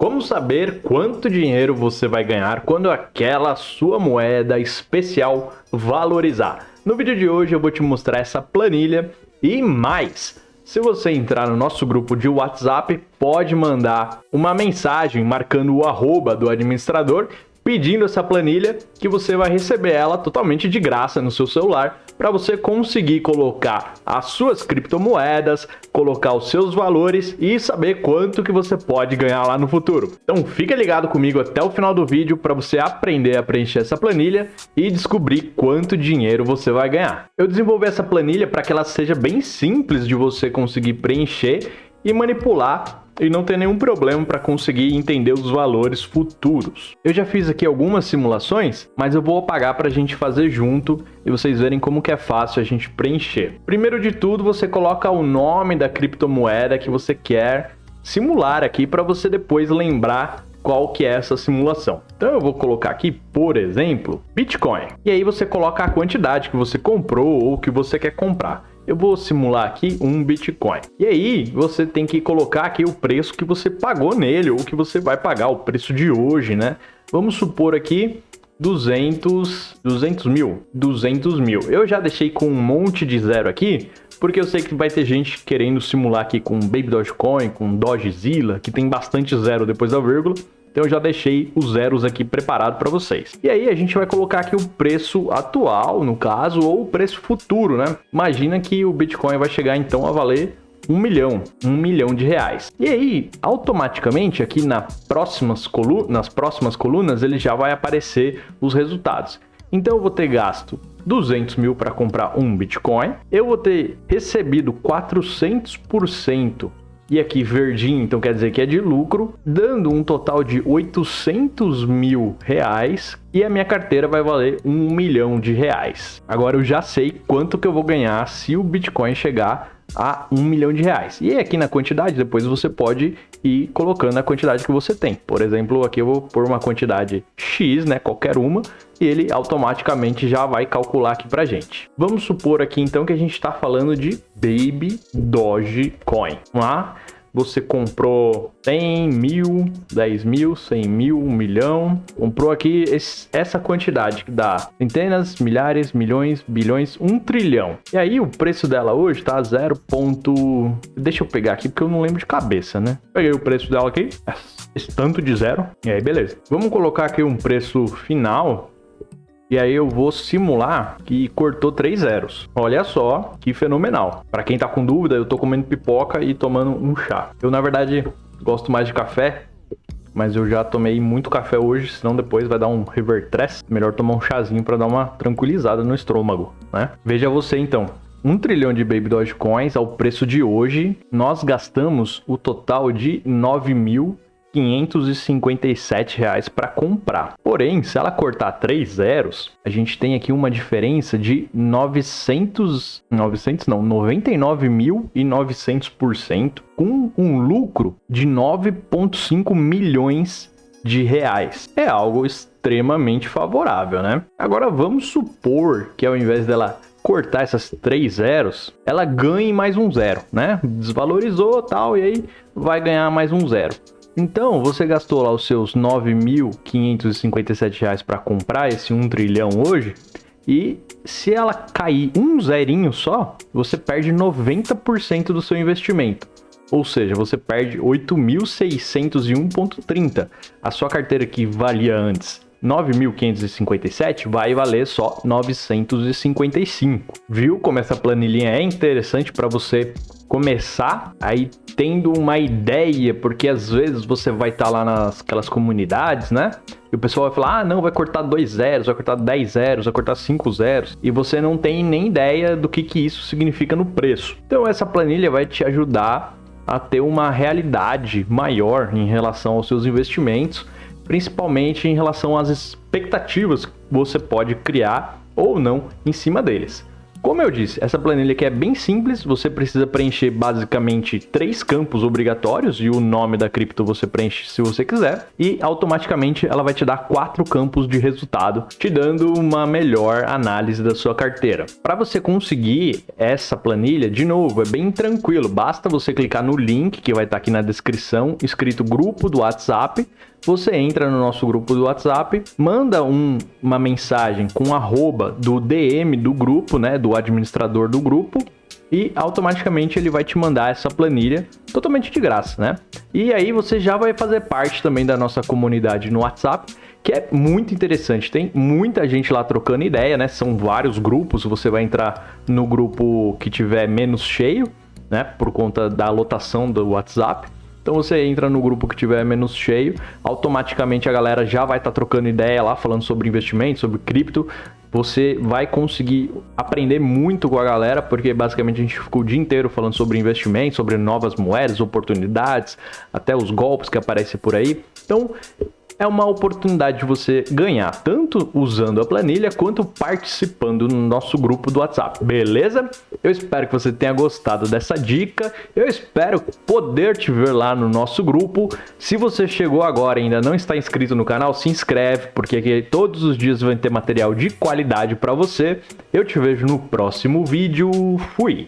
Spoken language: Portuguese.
Como saber quanto dinheiro você vai ganhar quando aquela sua moeda especial valorizar? No vídeo de hoje eu vou te mostrar essa planilha e mais. Se você entrar no nosso grupo de WhatsApp, pode mandar uma mensagem marcando o arroba do administrador pedindo essa planilha que você vai receber ela totalmente de graça no seu celular para você conseguir colocar as suas criptomoedas, colocar os seus valores e saber quanto que você pode ganhar lá no futuro. Então fica ligado comigo até o final do vídeo para você aprender a preencher essa planilha e descobrir quanto dinheiro você vai ganhar. Eu desenvolvi essa planilha para que ela seja bem simples de você conseguir preencher e manipular e não ter nenhum problema para conseguir entender os valores futuros. Eu já fiz aqui algumas simulações, mas eu vou apagar para a gente fazer junto e vocês verem como que é fácil a gente preencher. Primeiro de tudo, você coloca o nome da criptomoeda que você quer simular aqui para você depois lembrar qual que é essa simulação. Então eu vou colocar aqui, por exemplo, Bitcoin. E aí você coloca a quantidade que você comprou ou que você quer comprar eu vou simular aqui um Bitcoin. E aí você tem que colocar aqui o preço que você pagou nele ou que você vai pagar, o preço de hoje, né? Vamos supor aqui 200, 200 mil, 200 mil. Eu já deixei com um monte de zero aqui, porque eu sei que vai ter gente querendo simular aqui com Baby Dogecoin, com Dogezilla, que tem bastante zero depois da vírgula. Então eu já deixei os zeros aqui preparado para vocês. E aí a gente vai colocar aqui o preço atual, no caso, ou o preço futuro, né? Imagina que o Bitcoin vai chegar então a valer um milhão, um milhão de reais. E aí, automaticamente, aqui na próximas nas próximas colunas, ele já vai aparecer os resultados. Então eu vou ter gasto 200 mil para comprar um Bitcoin, eu vou ter recebido 400% e aqui verdinho, então quer dizer que é de lucro, dando um total de 800 mil reais e a minha carteira vai valer um milhão de reais. Agora eu já sei quanto que eu vou ganhar se o Bitcoin chegar a um milhão de reais. E aqui na quantidade, depois você pode ir colocando a quantidade que você tem. Por exemplo, aqui eu vou pôr uma quantidade X, né, qualquer uma, e ele automaticamente já vai calcular aqui pra gente. Vamos supor aqui então que a gente está falando de Baby Dogecoin. Lá? Você comprou 100 mil, 10 mil, 100 mil, 1 milhão, comprou aqui esse, essa quantidade que dá centenas, milhares, milhões, bilhões, 1 trilhão. E aí o preço dela hoje tá 0. Ponto... Deixa eu pegar aqui porque eu não lembro de cabeça, né? Peguei o preço dela aqui, esse tanto de zero, e aí beleza. Vamos colocar aqui um preço final e aí eu vou simular que cortou três zeros. Olha só que fenomenal. Para quem tá com dúvida, eu tô comendo pipoca e tomando um chá. Eu, na verdade, gosto mais de café, mas eu já tomei muito café hoje, senão depois vai dar um revertress. Melhor tomar um chazinho para dar uma tranquilizada no estômago, né? Veja você então. Um trilhão de Baby Dogecoins ao preço de hoje, nós gastamos o total de 9 mil 557 reais para comprar. Porém, se ela cortar três zeros, a gente tem aqui uma diferença de 900, 900 não, 99.900% com um lucro de 9.5 milhões de reais. É algo extremamente favorável, né? Agora vamos supor que ao invés dela cortar essas três zeros, ela ganhe mais um zero, né? Desvalorizou tal e aí vai ganhar mais um zero. Então, você gastou lá os seus 9.557 reais para comprar esse 1 trilhão hoje, e se ela cair um zerinho só, você perde 90% do seu investimento. Ou seja, você perde 8.601.30. A sua carteira que valia antes 9.557 vai valer só 955. Viu como essa planilhinha é interessante para você começar aí tendo uma ideia, porque às vezes você vai estar tá lá nas aquelas comunidades, né? E o pessoal vai falar, ah, não, vai cortar dois zeros, vai cortar 10 zeros, vai cortar 5 zeros. E você não tem nem ideia do que, que isso significa no preço. Então essa planilha vai te ajudar a ter uma realidade maior em relação aos seus investimentos, principalmente em relação às expectativas que você pode criar ou não em cima deles. Como eu disse, essa planilha aqui é bem simples, você precisa preencher basicamente três campos obrigatórios e o nome da cripto você preenche se você quiser. E automaticamente ela vai te dar quatro campos de resultado, te dando uma melhor análise da sua carteira. Para você conseguir essa planilha, de novo, é bem tranquilo, basta você clicar no link que vai estar aqui na descrição, escrito grupo do WhatsApp, você entra no nosso grupo do WhatsApp, manda um, uma mensagem com arroba do DM do grupo, né, do administrador do grupo, e automaticamente ele vai te mandar essa planilha totalmente de graça, né? E aí você já vai fazer parte também da nossa comunidade no WhatsApp, que é muito interessante. Tem muita gente lá trocando ideia, né? São vários grupos, você vai entrar no grupo que tiver menos cheio, né, por conta da lotação do WhatsApp. Então você entra no grupo que tiver menos cheio, automaticamente a galera já vai estar tá trocando ideia lá, falando sobre investimento, sobre cripto. Você vai conseguir aprender muito com a galera, porque basicamente a gente ficou o dia inteiro falando sobre investimento, sobre novas moedas, oportunidades, até os golpes que aparecem por aí. Então, é uma oportunidade de você ganhar, tanto usando a planilha quanto participando no nosso grupo do WhatsApp, beleza? Eu espero que você tenha gostado dessa dica, eu espero poder te ver lá no nosso grupo. Se você chegou agora e ainda não está inscrito no canal, se inscreve, porque aqui todos os dias vai ter material de qualidade para você. Eu te vejo no próximo vídeo, fui!